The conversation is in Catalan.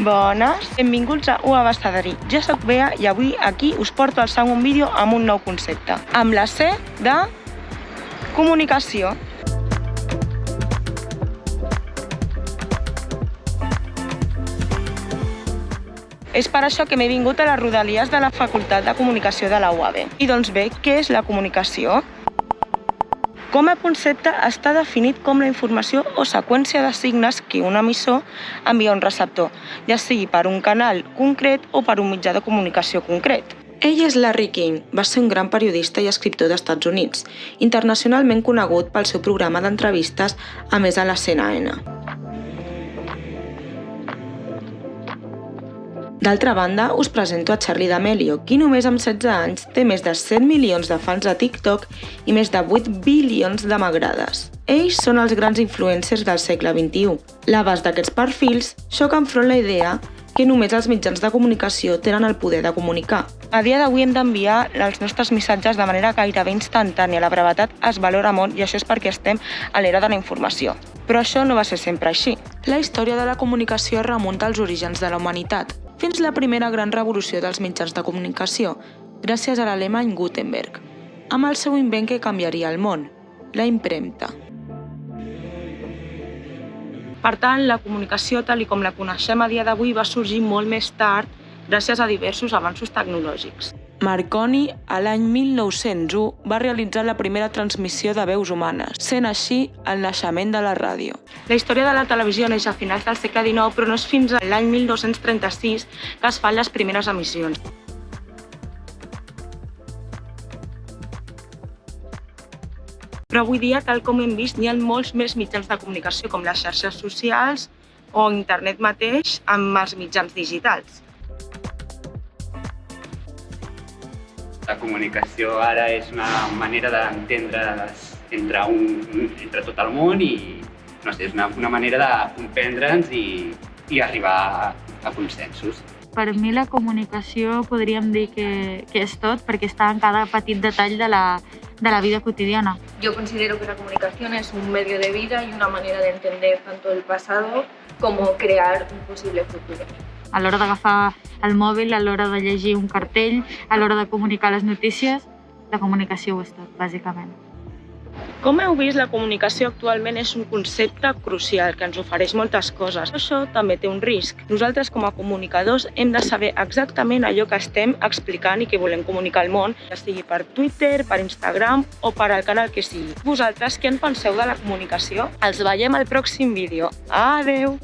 Bones, benvinguts a UA Bastaderí. Jo sóc Bea i avui aquí us porto al segon vídeo amb un nou concepte, amb la C de comunicació. És per això que m'he vingut a les rodalies de la Facultat de Comunicació de la UAB. I doncs bé, què és la comunicació? Com a concepte està definit com la informació o seqüència de signes que un emissor envia a un receptor, ja sigui per un canal concret o per un mitjà de comunicació concret. Ell és Larry King, va ser un gran periodista i escriptor d'Estats Units, internacionalment conegut pel seu programa d'entrevistes a més a la CNN. D'altra banda, us presento a Charlie D'Amelio, qui només amb 16 anys té més de 100 milions de fans a TikTok i més de 8 bilions de m'agrades. Ells són els grans influencers del segle XXI. L'abast d'aquests perfils xoca enfront la idea que només els mitjans de comunicació tenen el poder de comunicar. A dia d'avui hem d'enviar els nostres missatges de manera gairebé instantània. La brevetat es valora molt i això és perquè estem a l'era de la informació. Però això no va ser sempre així. La història de la comunicació remunta als orígens de la humanitat fins la primera gran revolució dels mitjans de comunicació, gràcies a l'alemany Gutenberg, amb el seu invent que canviaria el món, la impremta. Per tant, la comunicació tal i com la coneixem a dia d'avui va sorgir molt més tard gràcies a diversos avanços tecnològics. Marconi, a l'any 1901, va realitzar la primera transmissió de veus humanes, sent així el naixement de la ràdio. La història de la televisió neix a finals del segle XIX, però no és fins a l'any 1236 que es fan les primeres emissions. Però avui dia, tal com hem vist, hi ha molts més mitjans de comunicació, com les xarxes socials o internet mateix amb els mitjans digitals. La comunicació ara és una manera d'entendre's entre, un, entre tot el món i no sé, és una, una manera de comprendre'ns i, i arribar a, a consensos. Per mi la comunicació podríem dir que, que és tot perquè està en cada petit detall de la, de la vida cotidiana. Yo considero que la comunicación es un medio de vida y una manera de entender tanto el pasado como crear un posible futuro. A l'hora d'agafar el mòbil, a l'hora de llegir un cartell, a l'hora de comunicar les notícies, la comunicació ho és tot, bàsicament. Com heu vist, la comunicació actualment és un concepte crucial que ens ofereix moltes coses. Això també té un risc. Nosaltres, com a comunicadors, hem de saber exactament allò que estem explicant i que volem comunicar al món, ja sigui per Twitter, per Instagram o per al canal que sigui. Vosaltres, què en penseu de la comunicació? Els veiem al pròxim vídeo. Adeu!